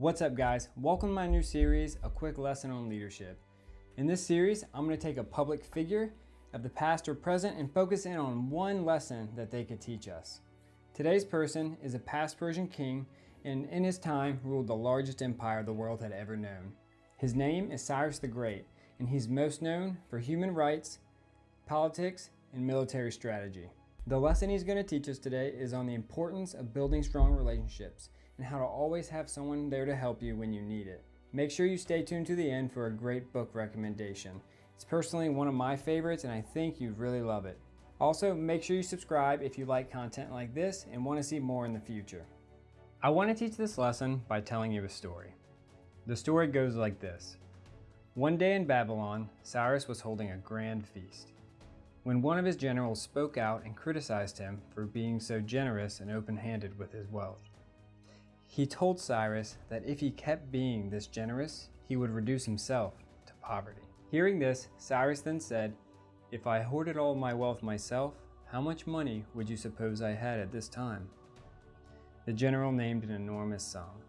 What's up guys? Welcome to my new series, A Quick Lesson on Leadership. In this series, I'm going to take a public figure of the past or present and focus in on one lesson that they could teach us. Today's person is a past Persian king and in his time ruled the largest empire the world had ever known. His name is Cyrus the Great and he's most known for human rights, politics, and military strategy. The lesson he's going to teach us today is on the importance of building strong relationships and how to always have someone there to help you when you need it. Make sure you stay tuned to the end for a great book recommendation. It's personally one of my favorites and I think you'd really love it. Also, make sure you subscribe if you like content like this and want to see more in the future. I want to teach this lesson by telling you a story. The story goes like this. One day in Babylon, Cyrus was holding a grand feast. When one of his generals spoke out and criticized him for being so generous and open-handed with his wealth. He told Cyrus that if he kept being this generous, he would reduce himself to poverty. Hearing this, Cyrus then said, If I hoarded all my wealth myself, how much money would you suppose I had at this time? The general named an enormous sum.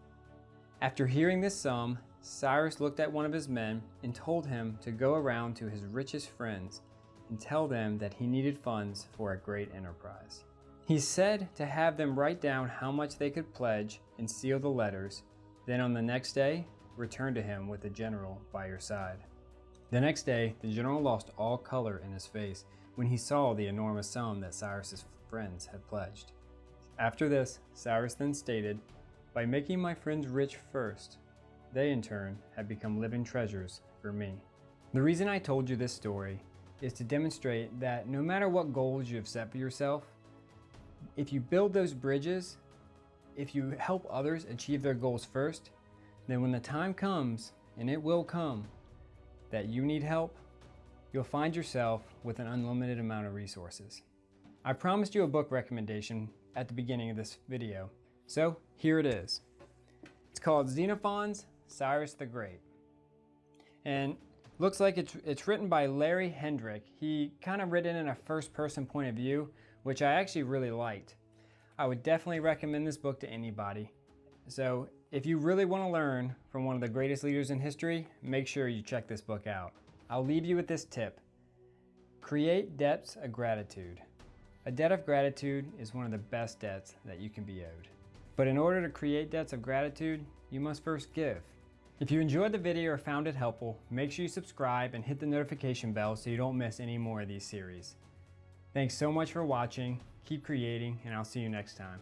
After hearing this sum, Cyrus looked at one of his men and told him to go around to his richest friends and tell them that he needed funds for a great enterprise. He said to have them write down how much they could pledge and seal the letters, then on the next day, return to him with the general by your side. The next day, the general lost all color in his face when he saw the enormous sum that Cyrus's friends had pledged. After this, Cyrus then stated, By making my friends rich first, they in turn have become living treasures for me. The reason I told you this story is to demonstrate that no matter what goals you have set for yourself, if you build those bridges, if you help others achieve their goals first, then when the time comes, and it will come, that you need help, you'll find yourself with an unlimited amount of resources. I promised you a book recommendation at the beginning of this video, so here it is. It's called Xenophon's Cyrus the Great. And looks like it's, it's written by Larry Hedrick. He kind of written in a first person point of view, which I actually really liked. I would definitely recommend this book to anybody. So if you really want to learn from one of the greatest leaders in history, make sure you check this book out. I'll leave you with this tip. Create debts of gratitude. A debt of gratitude is one of the best debts that you can be owed. But in order to create debts of gratitude, you must first give. If you enjoyed the video or found it helpful, make sure you subscribe and hit the notification bell so you don't miss any more of these series. Thanks so much for watching, keep creating, and I'll see you next time.